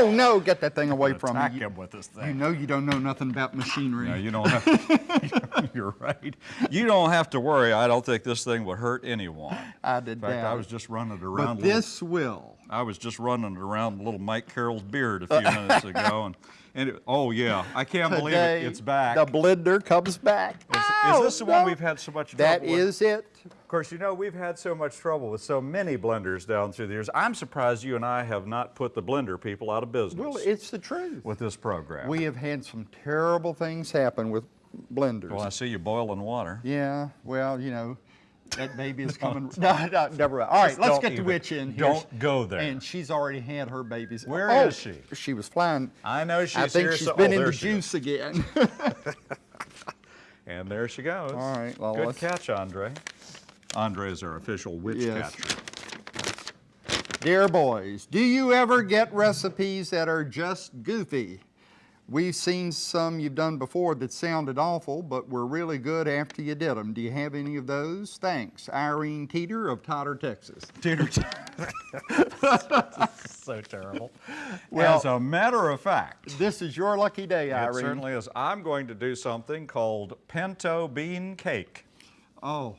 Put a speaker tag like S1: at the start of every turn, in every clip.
S1: Oh, no, get that thing away from
S2: Attack
S1: me. You-
S2: him with this thing.
S1: You know you don't know nothing about machinery.
S2: No, you don't have, you're right. You don't have to worry. I don't think this thing would hurt anyone.
S1: I did
S2: In fact, I was just running it
S1: But
S2: around. little-
S1: this will.
S2: I was just running it around little Mike Carroll's beard a few minutes ago, and, and it, oh yeah, I can't believe it. It's back.
S1: The blender comes back.
S2: Is, is
S1: Ow,
S2: this oh, the one we've had so much
S1: That
S2: trouble with?
S1: is it.
S2: Of course, you know, we've had so much trouble with so many blenders down through the years. I'm surprised you and I have not put the blender people out of business
S1: Well, it's the truth.
S2: with this program.
S1: We have had some terrible things happen with blenders.
S2: well, I see you boiling water.
S1: Yeah, well, you know, that baby is coming. no, no, never mind. All right, let's get the witch in here.
S2: don't go there.
S1: And she's already had her babies.
S2: Where
S1: Where
S2: is she?
S1: She was flying.
S2: I know she's
S1: I think
S2: here,
S1: she's
S2: so-
S1: been
S2: oh,
S1: in the
S2: she is.
S1: juice again.
S2: And there she goes.
S1: All right, well,
S2: Good
S1: let's-
S2: catch, Andre. Andre is our official witch
S1: Yes.
S2: catcher.
S1: Dear boys, do you ever get recipes that are just goofy? We've seen some you've done before that sounded awful, but were really good after you did them. Do you have any of those? Thanks. Irene Teeter of Totter, Texas. Teeter.
S2: so terrible.
S1: Well-
S2: As a matter of fact,
S1: This is your lucky day, Irene.
S2: it
S1: Irene.
S2: certainly is. I'm going to do something called pinto bean cake.
S1: Oh,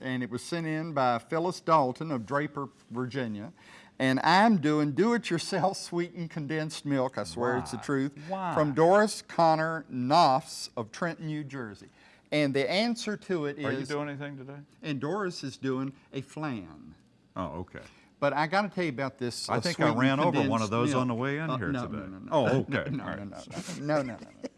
S1: and it was sent in by Phyllis Dalton of Draper, Virginia. And I'm doing do-it-yourself sweetened condensed milk, I swear it's the truth,
S2: Why?
S1: from Doris Connor Knopfs of Trenton, New Jersey. And the answer to it is,
S2: Are you doing anything today?
S1: and Doris is doing a flan.
S2: Oh, okay.
S1: But I got to tell you about this.
S2: I
S1: uh,
S2: think I ran over one of those
S1: milk.
S2: on the way in
S1: Uh,
S2: here
S1: no,
S2: today.
S1: No, no, no.
S2: Oh, okay.
S1: No, no, no, no, no, no, no.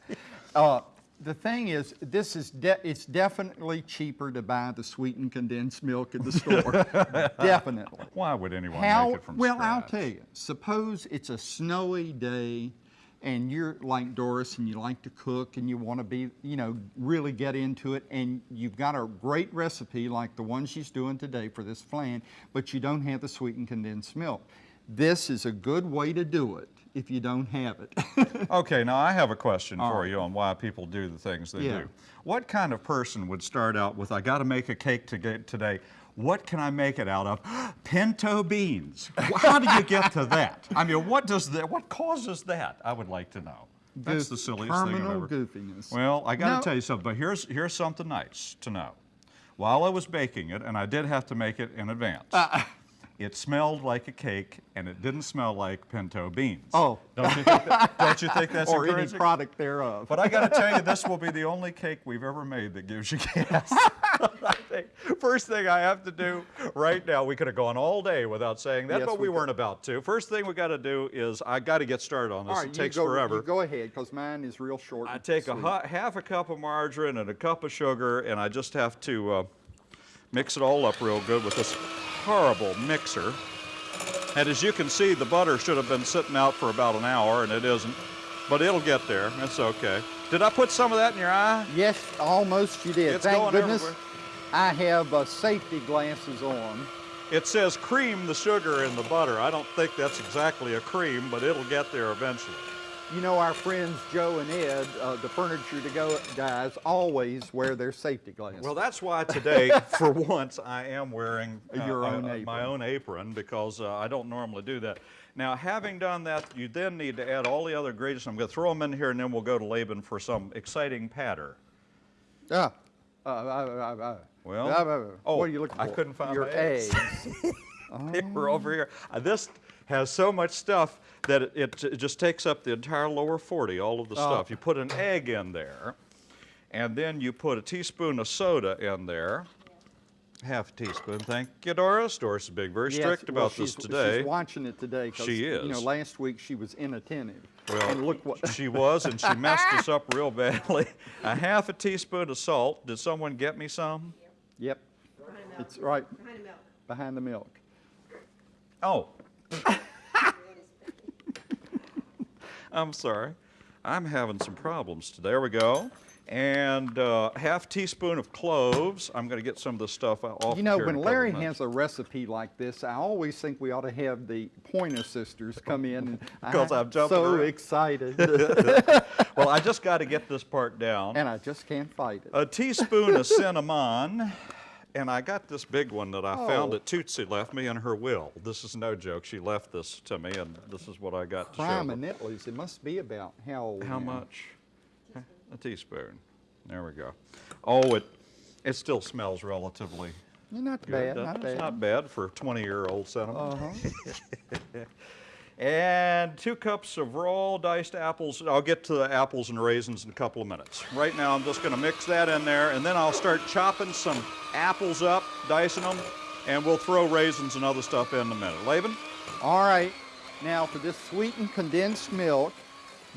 S1: no. Uh, the thing is, this is de it's definitely cheaper to buy the sweetened condensed milk at the store. definitely.
S2: Why would anyone
S1: How,
S2: make it from
S1: well,
S2: scratch?
S1: I'll tell you. Suppose it's a snowy day and you're like Doris and you like to cook and you want to be, you know, really get into it and you've got a great recipe like the one she's doing today for this flan, but you don't have the sweetened condensed milk. This is a good way to do it if you don't have it.
S2: Okay, now I have a question
S1: All
S2: for
S1: right.
S2: you on why people do the things they
S1: Yeah.
S2: do. What kind of person would start out with, I got to make a cake to get today. What can I make it out of? Pinto beans. How do you get to that? I mean, what does that, what causes that? I would like to know. That's the silliest thing I've ever.
S1: goofiness.
S2: Well, I got to
S1: No.
S2: tell you something, but here's, here's something nice to know. While I was baking it, and I did have to make it in advance,
S1: Uh,
S2: it smelled like a cake, and it didn't smell like pinto beans.
S1: Oh.
S2: Don't you think, that, don't you think that's
S1: or any product thereof.
S2: But I got to tell you, this will be the only cake we've ever made that gives you gas. First thing I have to do right now, we could have gone all day without saying that,
S1: Yes,
S2: but we,
S1: we
S2: weren't about to. First thing we got to do is I got to get started on this.
S1: Right,
S2: it takes
S1: go,
S2: forever.
S1: Go ahead, because mine is real short.
S2: I take a
S1: sweet.
S2: half a cup of margarine and a cup of sugar, and I just have to uh, mix it all up real good with this horrible mixer. And as you can see, the butter should have been sitting out for about an hour, and it isn't. But it'll get there. It's okay. Did I put some of that in your eye?
S1: Yes, almost you did.
S2: It's
S1: Thank goodness
S2: everywhere.
S1: I have uh, safety glasses on.
S2: It says cream the sugar in the butter. I don't think that's exactly a cream, but it'll get there eventually.
S1: You know, our friends Joe and Ed, uh, the furniture to go guys, always wear their safety glasses.
S2: Well, that's why today, for once, I am wearing uh,
S1: Your own
S2: uh, my own apron because uh, I don't normally do that. Now, having done that, you then need to add all the other ingredients. I'm going to throw them in here, and then we'll go to Laban for some exciting patter.
S1: Yeah. uh,
S2: Well, oh,
S1: what are you looking for?
S2: I couldn't find
S1: your
S2: my eggs. They were over here. Uh, this has so much stuff that it, it, it just takes up the entire lower 40, all of the
S1: Oh.
S2: stuff. You put an egg in there, and then you put a teaspoon of soda in there. Half a teaspoon. Thank you, Doris. Doris is being very
S1: Yes,
S2: strict
S1: well,
S2: about this today.
S1: She's watching it today. 'cause,
S2: She
S1: You know,
S2: is.
S1: last week she was inattentive.
S2: Well,
S1: and look what.
S2: she was, and she messed us up real badly. A half a teaspoon of salt. Did someone get me some?
S1: yep,
S3: Behind the milk.
S1: it's right
S3: Behind the milk.
S1: behind the milk.
S2: Oh. I'm sorry. I'm having some problems today. There we go. And uh, half teaspoon of cloves. I'm going to get some of this stuff off.
S1: You know, when Larry
S2: minutes.
S1: has a recipe like this, I always think we ought to have the Pointer Sisters come in. And
S2: 'Cause I'm jumping
S1: so
S2: around.
S1: excited,
S2: well, I just got to get this part down.
S1: and I just can't fight it.
S2: a teaspoon of cinnamon And I got this big one that I found
S1: Oh.
S2: that Tootsie left me in her will. This is no joke. She left this to me, and this is what I got to show.
S1: Crime and it must be about how old
S2: How
S1: now?
S2: much? A teaspoon. There we go. Oh, it it still smells relatively
S1: Yeah, Not
S2: good.
S1: bad, not
S2: it?
S1: bad.
S2: It's not bad for 20-year-old cinnamon.
S1: Uh-huh.
S2: And two cups of raw diced apples. I'll get to the apples and raisins in a couple of minutes. Right now, I'm just going to mix that in there, and then I'll start chopping some apples up, dicing them, and we'll throw raisins and other stuff in in a minute. Laban?
S1: All right, now for this sweetened condensed milk,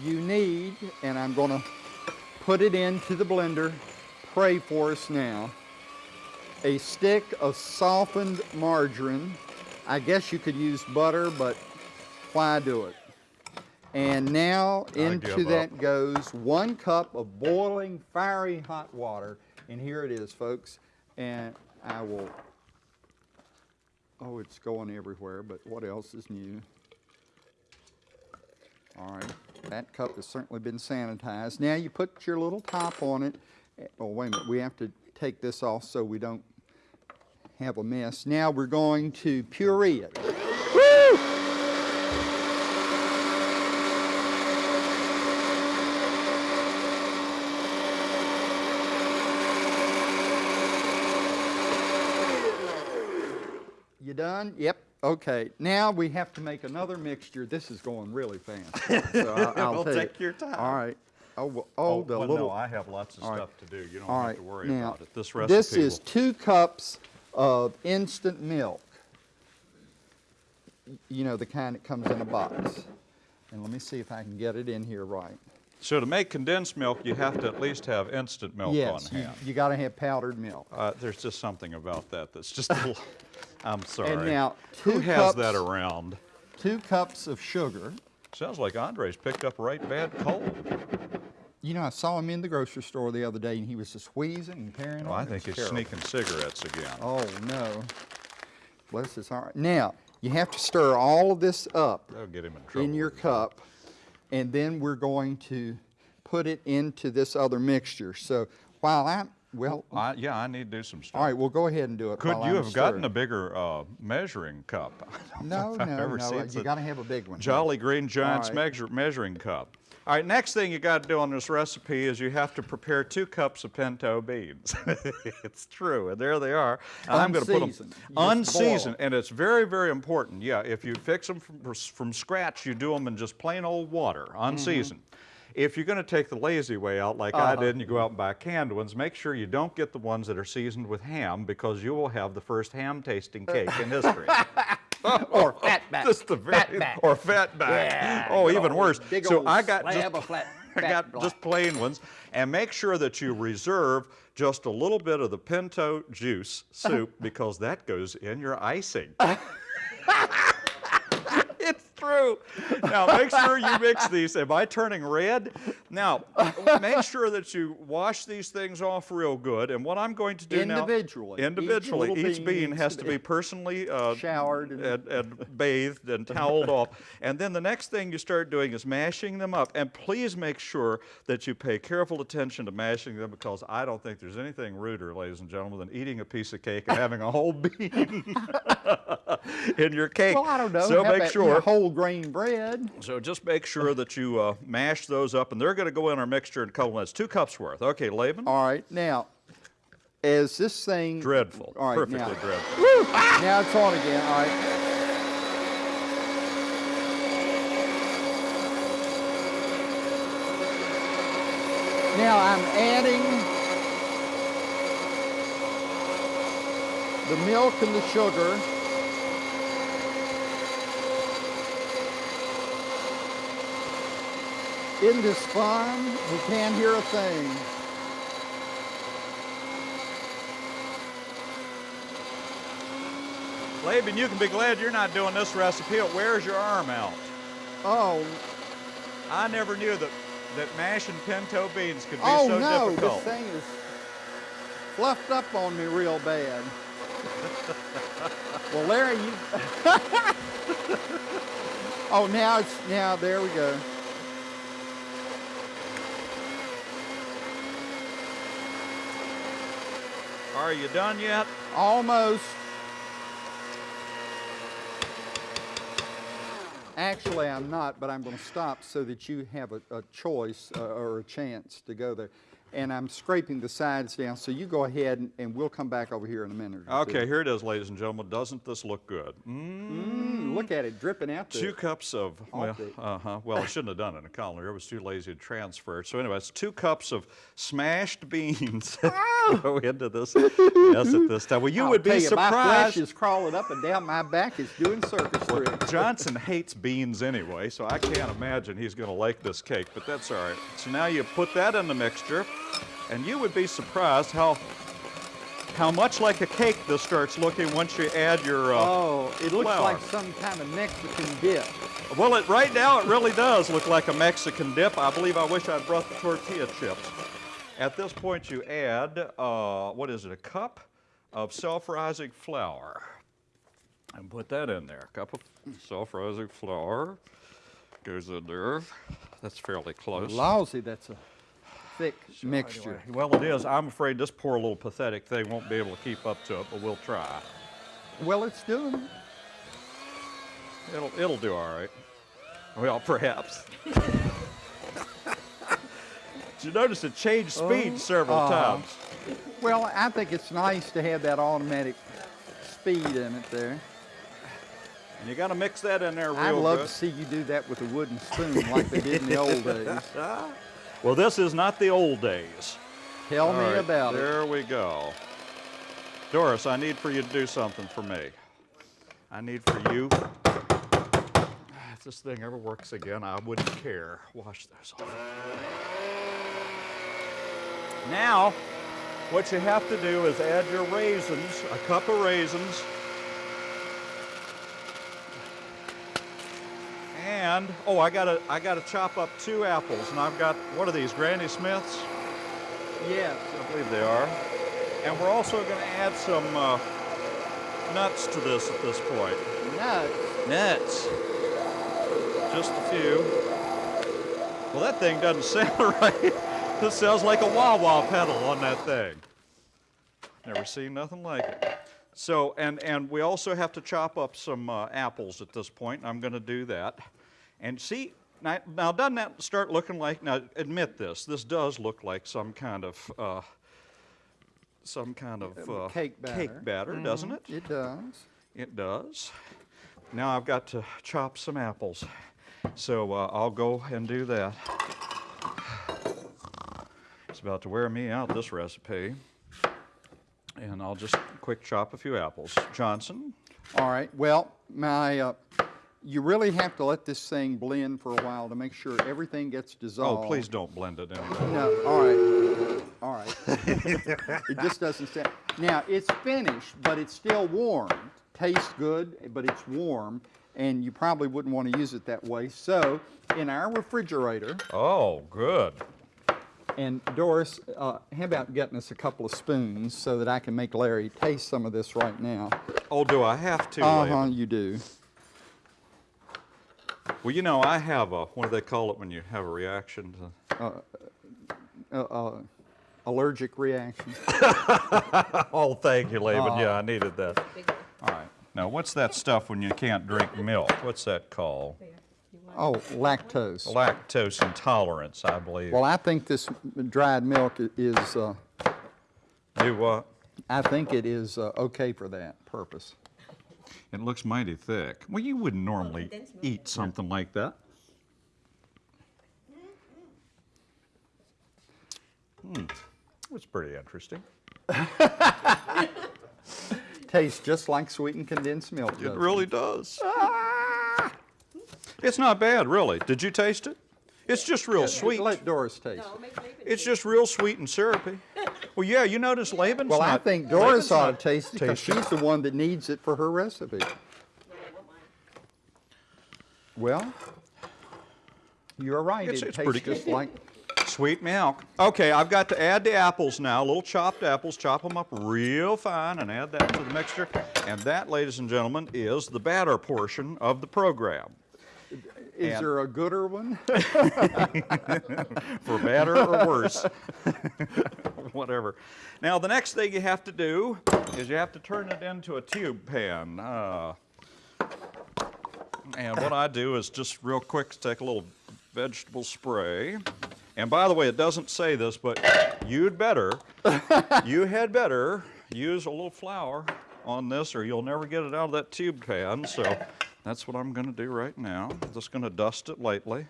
S1: you need, and I'm gonna put it into the blender, pray for us now, a stick of softened margarine. I guess you could use butter, but why do it? And now into that goes one cup of boiling, fiery hot water. And here it is, folks. And I will Oh, it's going everywhere, but what else is new? All right, that cup has certainly been sanitized. Now you put your little top on it. Oh, wait a minute, we have to take this off so we don't have a mess. Now we're going to puree it. You done? Yep. Okay. Now we have to make another mixture. This is going really fast. So I'll, I'll
S2: Well,
S1: tell
S2: take
S1: you.
S2: your time.
S1: All right. Oh, well, oh, the
S2: well,
S1: little.
S2: no, I have lots of
S1: All right.
S2: stuff to do. You don't
S1: All
S2: have
S1: right.
S2: to worry
S1: now,
S2: about it. This recipe
S1: This is
S2: will-
S1: two cups of instant milk. You know, the kind that comes in a box. And let me see if I can get it in here right.
S2: So to make condensed milk, you have to at least have instant milk
S1: yes,
S2: on
S1: you,
S2: hand.
S1: you got to have powdered milk.
S2: Uh, there's just something about that that's just a little. I'm sorry.
S1: And now, two
S2: Who has that
S1: cups-
S2: around?
S1: Two cups of sugar.
S2: Sounds like Andre's picked up a right bad cold.
S1: You know, I saw him in the grocery store the other day, and he was just wheezing and carrying
S2: Well, oh,
S1: on.
S2: I think he's sneaking cigarettes again.
S1: Oh no. Bless his heart. Now, you have to stir all of this up
S2: That'll get him in trouble.
S1: in your cup, and then we're going to put it into this other mixture. So while I'm, well,
S2: I, yeah, I need to do some stuff.
S1: all right, well, go ahead and do it.
S2: Could you
S1: I'm
S2: have gotten a bigger uh, measuring cup?
S1: No,
S2: know if I've
S1: no,
S2: ever
S1: no. You got to have a big one.
S2: Jolly Green Giant's
S1: right.
S2: measure, measuring cup. All right, next thing you got to do on this recipe is you have to prepare two cups of pinto beans. it's true, and there they are. And I'm going to put them
S1: Unseasoned. Boil
S2: and it's very, very important. Yeah, if you fix them from, from scratch, you do them in just plain old water, unseasoned. If you're going to take the lazy way out, like I
S1: Uh-huh.
S2: did, and you go out and buy canned ones, make sure you don't get the ones that are seasoned with ham because you will have the first ham tasting cake in history.
S1: or fatback.
S2: Just the very,
S1: Fatback.
S2: or fatback.
S1: Yeah,
S2: oh, even worse.
S1: big
S2: so I got just, I got
S1: black.
S2: just plain ones, and make sure that you reserve just a little bit of the pinto juice soup because that goes in your icing. Now make sure you mix these. Am I turning red? Now make sure that you wash these things off real good. And what I'm going to do now
S1: Individually. Each
S2: individually,
S1: little
S2: each,
S1: bean
S2: bean has
S1: to be
S2: personally uh,
S1: showered and-
S2: and, and bathed and toweled off. And then the next thing you start doing is mashing them up. And please make sure that you pay careful attention to mashing them because I don't think there's anything ruder, ladies and gentlemen, than eating a piece of cake and having a whole bean in your cake.
S1: Well, I don't know.
S2: So
S1: How
S2: make
S1: about, you know,
S2: sure.
S1: whole grain bread.
S2: So just make sure that you uh, mash those up, and they're going to go in our mixture in a couple minutes. Two cups worth. Okay, Laban.
S1: All right, now, as this thing
S2: Dreadful.
S1: All right,
S2: Perfectly
S1: now,
S2: dreadful.
S1: now it's on again. All right. Now I'm adding the milk and the sugar. Isn't this fun? we can't hear a thing.
S2: Laban, you can be glad you're not doing this recipe. It wears your arm out.
S1: Oh,
S2: I never knew that, that mashing pinto beans could be
S1: oh
S2: so
S1: no,
S2: difficult.
S1: this thing is fluffed up on me real bad. well, Larry, you. oh, now it's now. There we go.
S2: Are you done yet?
S1: Almost. Actually, I'm not, but I'm going to stop so that you have a, a choice uh, or a chance to go there. And I'm scraping the sides down, so you go ahead and, and we'll come back over here in a minute or
S2: Okay,
S1: two.
S2: here it is, ladies and gentlemen. Doesn't this look good?
S1: Mm, look at it dripping out there.
S2: Two cups of, well, uh-huh, well, I shouldn't have done it in a colander. I was too lazy to transfer. So anyway, it's two cups of smashed beans go into this mess at this time. Well, you
S1: I'll
S2: would be
S1: you, My flesh
S2: surprised.
S1: is crawling up and down my back. It's doing circus tricks.
S2: Johnson hates beans anyway, so I can't imagine he's going to like this cake, but that's all right. So now you put that in the mixture, and you would be surprised how how much like a cake this starts looking once you add your. Uh,
S1: Oh, it looks
S2: flour.
S1: like some kind of Mexican dip.
S2: Well, it, right now it really does look like a Mexican dip. I believe I wish I'd brought the tortilla chips. At this point, you add uh, what is it? A cup of self-rising flour, and put that in there. A cup of self-rising flour goes in there. That's fairly close.
S1: Lousy, that's a thick mixture.
S2: Anyway, well, it is. I'm afraid this poor little pathetic thing won't be able to keep up to it, but we'll try.
S1: Well, it's doing it.
S2: It'll it'll do all right. Well, perhaps. You notice it changed speed several
S1: uh,
S2: times?
S1: Well, I think it's nice to have that automatic speed in it there.
S2: And you got to mix that in there real
S1: I'd love
S2: good.
S1: to see you do that with a wooden spoon like they did in the old days.
S2: Well, this is not the old days.
S1: Tell
S2: All
S1: me
S2: right,
S1: about it.
S2: There we go. Doris, I need for you to do something for me. I need for you. If this thing ever works again, I wouldn't care. Wash those off. Now, what you have to do is add your raisins, a cup of raisins. And oh, I gotta I gotta chop up two apples, and I've got what are these, Granny Smiths?
S1: Yes.
S2: I believe they are. And we're also going to add some uh, nuts to this at this point.
S1: Nuts.
S2: Nuts. Just a few. Well, that thing doesn't sound right. This sounds like a wah wah pedal on that thing. Never seen nothing like it. So, and, and we also have to chop up some uh, apples at this point. and I'm going to do that. And see, now, now doesn't that start looking like, now admit this, this does look like some kind of, uh, some kind of uh,
S1: cake batter.
S2: cake batter, doesn't it?
S1: It does.
S2: It does. Now I've got to chop some apples. So uh, I'll go and do that. About to wear me out, this recipe. And I'll just quick chop a few apples. Johnson,
S1: All right. Well, my, uh, you really have to let this thing blend for a while to make sure everything gets dissolved.
S2: oh, please don't blend it in.
S1: No, all right, all right. it just doesn't sound. Now it's finished, but it's still warm. Tastes good, but it's warm, and you probably wouldn't want to use it that way. So, in our refrigerator,
S2: Oh, good.
S1: And Doris, uh, how about getting us a couple of spoons so that I can make Larry taste some of this right now?
S2: Oh, do I have to?
S1: Uh-huh, you do.
S2: Well, you know, I have a, what do they call it when you have a reaction to?
S1: Uh, uh, allergic reaction.
S2: Oh, thank you, Laban. Yeah, I needed that. All right. Now, what's that stuff when you can't drink milk? What's that called?
S1: Oh, lactose.
S2: Lactose intolerance, I believe.
S1: Well, I think this dried milk is. Uh,
S2: Do what?
S1: I think it is uh, okay for that purpose.
S2: It looks mighty thick. Well, you wouldn't normally
S3: condensed milk.
S2: eat something like that. Hmm. It's pretty interesting.
S1: Tastes just like sweetened condensed milk.
S2: It
S1: doesn't
S2: really does. It's not bad, really. Did you taste it? It's just real sweet.
S1: Let Doris taste
S3: No,
S1: it.
S3: make Laban
S2: It's
S3: taste
S2: just real sweet and syrupy. Well, yeah, you notice Laban's
S1: Well, I think Doris
S2: Laban's
S1: ought to taste it because she's the one that needs it for her recipe.
S3: it. Yeah, I want mine.
S1: Well, you're right.
S2: It's-
S1: it
S2: it's
S1: tastes
S2: pretty good.
S1: just like.
S2: Sweet milk. Okay, I've got to add the apples now, little chopped apples, chop them up real fine and add that to the mixture. And that, ladies and gentlemen, is the batter portion of the program.
S1: Is
S2: And-
S1: there a gooder one?
S2: for better or worse. Whatever. Now, the next thing you have to do is you have to turn it into a tube pan. Uh, and what I do is just real quick take a little vegetable spray. And by the way, it doesn't say this, but you'd better, you had better use a little flour on this or you'll never get it out of that tube pan. So that's what I'm going to do right now. Just going to dust it lightly.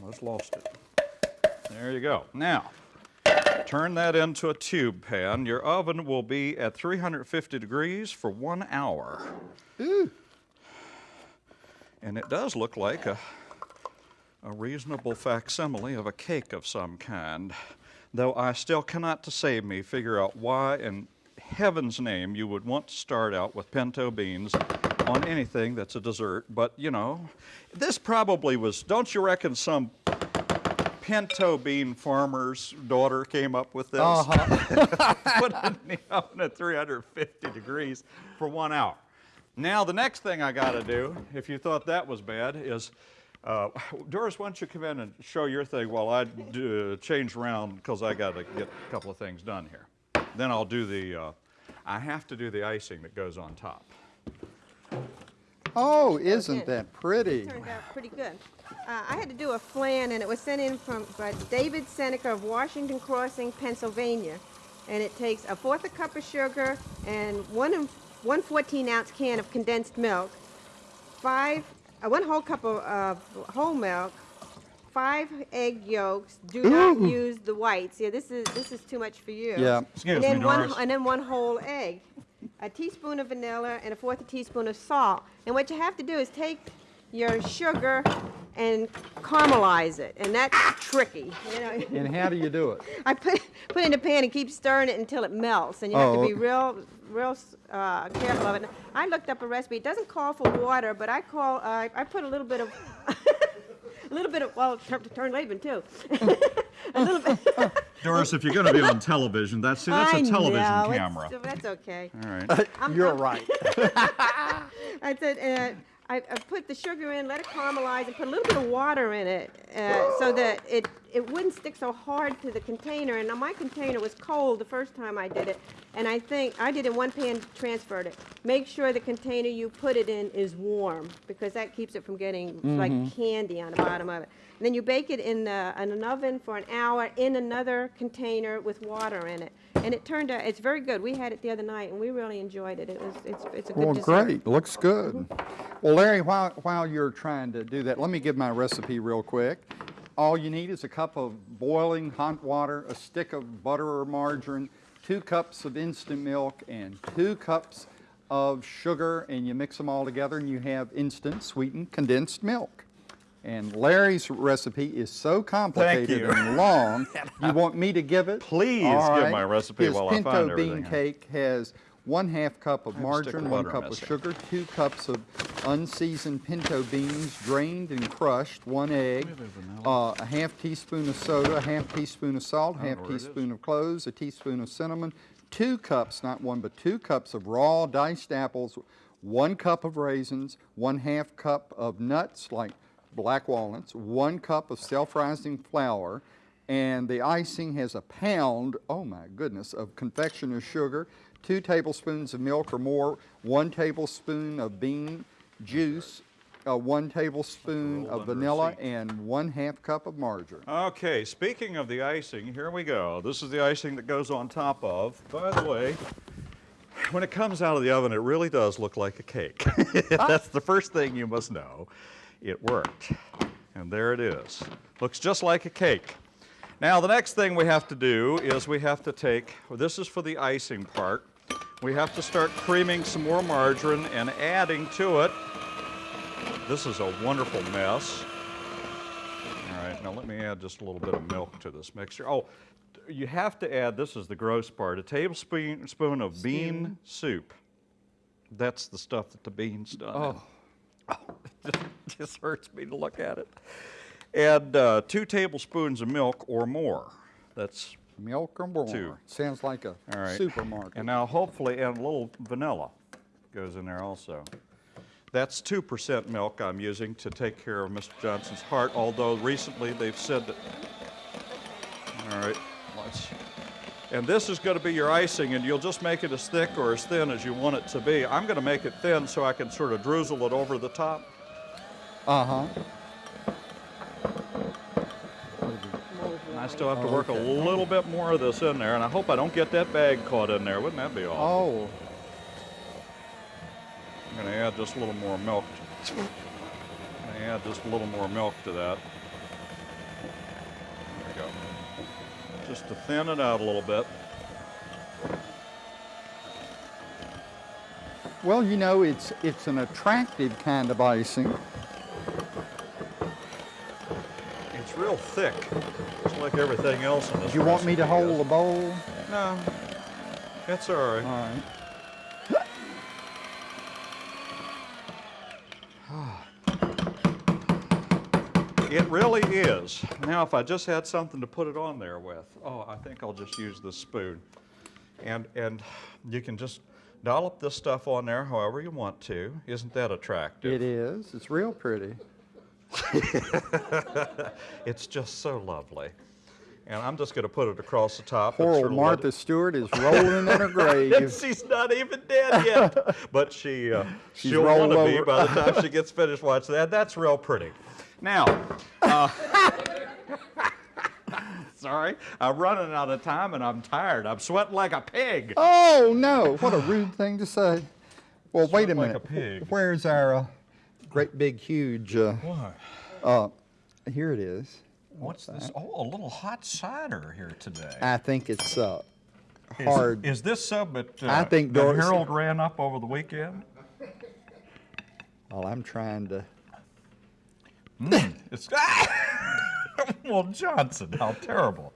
S2: Almost lost it. There you go. Now, turn that into a tube pan. Your oven will be at 350 degrees for one hour. Ooh. And it does look like a, a reasonable facsimile of a cake of some kind, though I still cannot to save me figure out why in heaven's name you would want to start out with pinto beans on anything that's a dessert. But, you know, this probably was, don't you reckon some pinto bean farmer's daughter came up with this? Uh-huh. Put it in the oven at 350 degrees for one hour. Now, the next thing I got to do, if you thought that was bad, is uh, Doris, why don't you come in and show your thing while I do, change around because I got to get a couple of things done here. Then I'll do the, uh, I have to do the icing that goes on top.
S1: Oh, isn't that pretty?
S3: It Turned out pretty good. Uh, I had to do a flan, and it was sent in from by David Seneca of Washington Crossing, Pennsylvania. And it takes a fourth a cup of sugar and one and one 14 ounce can of condensed milk, five, uh, one whole cup of uh, whole milk, five egg yolks. Do not use the whites. Yeah, this is this is too much for you.
S1: Yeah.
S2: Excuse
S3: and
S2: me,
S3: then one
S2: Doris.
S3: and then one whole egg, a teaspoon of vanilla, and a fourth a teaspoon of salt. And what you have to do is take your sugar and caramelize it, and that's tricky. You know,
S1: And how do you do it?
S3: I put put it in a pan and keep stirring it until it melts, and you have
S1: Oh,
S3: to be real real uh, careful of it. I looked up a recipe. It doesn't call for water, but I call uh, I put a little bit of. A little bit of, well, turn, turn Laban too. a little bit.
S2: Doris, if you're going to be on television, that's, see, that's
S3: I
S2: a television
S3: know, it's-
S2: camera.
S3: That's okay.
S2: All right.
S1: You're right.
S3: I said, uh, I, I put the sugar in, let it caramelize, and put a little bit of water in it uh, so that it, it wouldn't stick so hard to the container. And now my container was cold the first time I did it, and I think I did it in one pan, transferred it. Make sure the container you put it in is warm because that keeps it from getting like mm-hmm. candy on the bottom of it. And then you bake it in, the, in an oven for an hour in another container with water in it. And it turned out, it's very good. We had it the other night, and we really enjoyed it. It was, it's, it's a good
S1: Well,
S3: dessert.
S1: great, looks mm-hmm. good. Well, Larry, while, while you're trying to do that, let me give my recipe real quick. All you need is a cup of boiling hot water, a stick of butter or margarine, two cups of instant milk, and two cups of sugar, and you mix them all together, and you have instant sweetened condensed milk. And Larry's recipe is so complicated and long, you want me to give it?
S2: Please
S1: All
S2: give
S1: right.
S2: my recipe
S1: His
S2: while I find
S1: pinto bean cake has one half cup of
S2: I have a stick of
S1: margarine, one cup of sugar, two cups of unseasoned pinto beans, drained and crushed, one egg, uh, a half teaspoon of soda, a half teaspoon of salt,
S2: don't
S1: half
S2: know where it is.
S1: teaspoon of cloves, a teaspoon of cinnamon, two cups, not one, but two cups of raw diced apples, one cup of raisins, one half cup of nuts like black walnuts, one cup of self-rising flour, and the icing has a pound, oh my goodness, of confectioner's sugar, two tablespoons of milk or more, one tablespoon of bean juice, uh, one tablespoon of vanilla, and one half cup of margarine.
S2: Okay, speaking of the icing, here we go. This is the icing that goes on top of. By the way, when it comes out of the oven, it really does look like a cake. That's the first thing you must know. It worked. And there it is. Looks just like a cake. Now, the next thing we have to do is we have to take, well, this is for the icing part. We have to start creaming some more margarine and adding to it. This is a wonderful mess. All right, now let me add just a little bit of milk to this mixture. Oh, you have to add, this is the gross part, a tablespoon spoon of bean soup. That's the stuff that the beans done. in. it just hurts me to look at it. Add uh, two tablespoons of milk or more. That's,
S1: Milk or more?
S2: Two.
S1: Sounds like a
S2: right.
S1: supermarket.
S2: And now hopefully add a little vanilla. goes in there also. That's 2% milk I'm using to take care of Mr. Johnson's heart, although recently they've said that. All right, let's. And this is going to be your icing, and you'll just make it as thick or as thin as you want it to be. I'm going to make it thin so I can sort of drizzle it over the top.
S1: Uh-huh.
S2: And I still have to work a little bit more of this in there, and I hope I don't get that bag caught in there. Wouldn't that be awful?
S1: Oh,
S2: I'm going to add just a little more milk. I'm going to add just a little more milk to that. There we go. Just to thin it out a little bit.
S1: well, you know, it's, it's an attractive kind of icing.
S2: It's real thick, just like everything else in this.
S1: You want me to
S2: recipe is.
S1: hold the bowl?
S2: No, that's all right.
S1: All right.
S2: It really is. Now, if I just had something to put it on there with, oh, I think I'll just use this spoon. And, and you can just dollop this stuff on there however you want to. Isn't that attractive?
S1: It is. It's real pretty.
S2: It's just so lovely. And I'm just going to put it across the top.
S1: Poor old
S2: sort of let
S1: Martha Stewart is rolling in her grave.
S2: She's not even dead yet, but she uh,
S1: She's
S2: she'll want to be by the time she gets finished watching that. That's real pretty. Now, uh, sorry, I'm running out of time and I'm tired. I'm sweating like a pig.
S1: Oh, no. What a rude thing to say. Well, wait a
S2: Sweat like
S1: minute.
S2: a pig.
S1: Where's our uh, great big huge, uh, uh, here it is.
S2: What's this? Oh, a little hot cider here today.
S1: I think it's uh,
S2: Is-
S1: hard.
S2: Is, this sub that, uh,
S1: I think
S2: that
S1: Doris-
S2: Harold ran up over the weekend?
S1: Well, I'm trying to.
S2: It's well, Johnson, how terrible.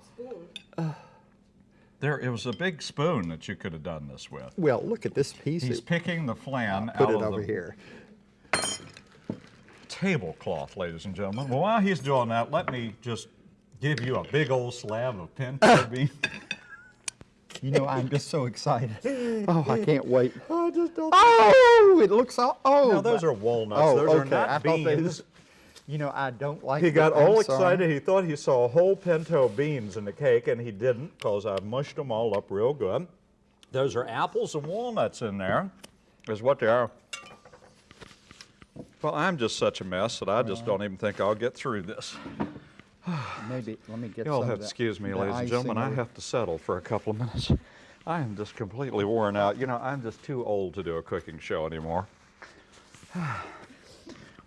S2: There, it was a big spoon that you could have done this with.
S1: Well, look at this piece.
S2: He's
S1: It-
S2: picking the flan
S1: Put
S2: out
S1: it
S2: of
S1: over
S2: the
S1: here.
S2: Tablecloth, ladies and gentlemen. Well, while he's doing that, let me just give you a big old slab of pinto bean.
S1: You know, I'm just so excited. Oh, I can't wait. I just don't. Oh, it looks all. Oh,
S2: Now, those are walnuts.
S1: Oh,
S2: those
S1: okay.
S2: are not
S1: I thought they was- You know, I don't like.
S2: He
S1: it.
S2: got
S1: I'm
S2: all
S1: sorry.
S2: excited. He thought he saw a whole pinto beans in the cake, and he didn't because I mushed them all up real good. Those are apples and walnuts in there, is what they are. Well, I'm just such a mess that I just don't even think I'll get through this.
S1: Maybe let me get.
S2: You'll have to excuse me, ladies and gentlemen. I have to settle for a couple of minutes. I am just completely worn out. You know, I'm just too old to do a cooking show anymore.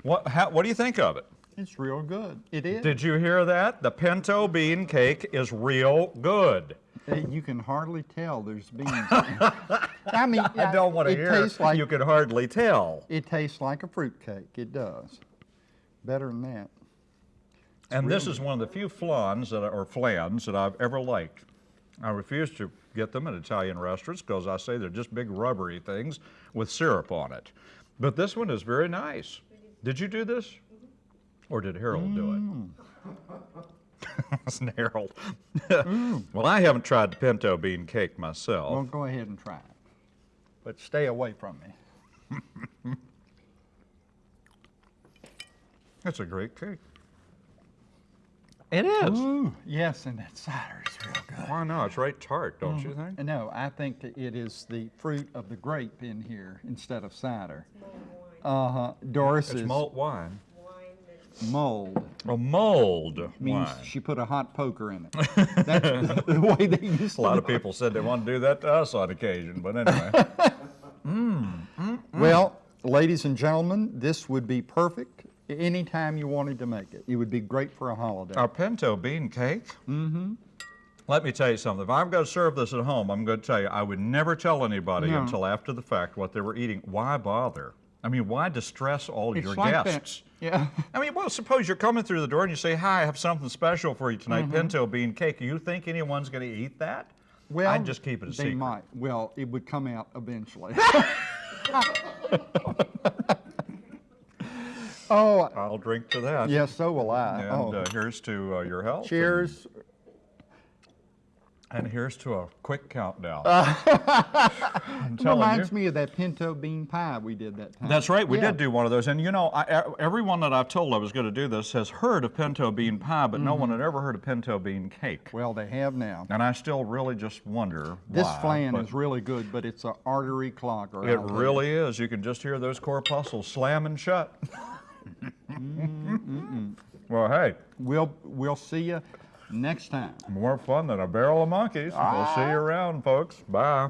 S2: What, how, what do you think of it?
S1: It's real good. It is.
S2: Did you hear that? The pinto bean cake is real good.
S1: You can hardly tell there's beans. I mean,
S2: I don't want to
S1: it
S2: hear.
S1: Tastes like,
S2: you can hardly tell.
S1: It tastes like a fruit cake. It does. Better than that.
S2: And this is one of the few flans that, or flans that I've ever liked. I refuse to get them at Italian restaurants because I say they're just big rubbery things with syrup on it. But this one is very nice. Did you do this? Mm-hmm. Or did Harold do it? Mm. Wasn't Harold? well, I haven't tried the pinto bean cake myself.
S1: Well, go ahead and try it. But stay away from me.
S2: That's a great cake. It is.
S1: Ooh, yes, and that cider is real good.
S2: Why not? It's right tart, don't you think?
S1: No, I think it is the fruit of the grape in here instead of cider. Uh huh. Doris
S2: It's
S1: is
S2: malt wine.
S1: Mold.
S2: A mold
S1: Means
S2: wine.
S1: she put a hot poker in it. That's the way they used
S2: A lot
S1: to
S2: of people said they want to do that to us on occasion, but anyway. Mm, mm, mm.
S1: Well, ladies and gentlemen, this would be perfect anytime you wanted to make it. It would be great for a holiday.
S2: Our pinto bean cake. Mm-hmm. Let me tell you something. If I'm going to serve this at home, I'm going to tell you I would never tell anybody
S1: No.
S2: until after the fact what they were eating. Why bother? I mean, why distress all
S1: It's
S2: your
S1: like that-
S2: guests?
S1: Yeah.
S2: I mean, well, suppose you're coming through the door and you say, "Hi, I have something special for you tonight, pinto bean cake." You think anyone's going to eat that?
S1: Well,
S2: I'd just keep it a
S1: they
S2: secret.
S1: might. Well, it would come out eventually. oh,
S2: I'll drink to that.
S1: yes, so will I.
S2: And
S1: oh.
S2: uh, here's to uh, your health.
S1: Cheers.
S2: And here's to a quick countdown. I'm you.
S1: Reminds me of that pinto bean pie we did that time.
S2: That's right, we
S1: Yeah.
S2: did do one of those. And you know, I, everyone that I've told I was going to do this has heard of pinto bean pie, but no one
S1: Mm-hmm.
S2: had ever heard of pinto bean cake.
S1: Well, they have now.
S2: And I still really just wonder
S1: This
S2: why,
S1: flan is really good, but it's an artery clogger.
S2: It
S1: I'll tell you.
S2: really is. You can just hear those corpuscles slamming shut. well, hey,
S1: We'll, we'll see you next time.
S2: more fun than a barrel of monkeys. We'll see ah. you around, folks. Bye.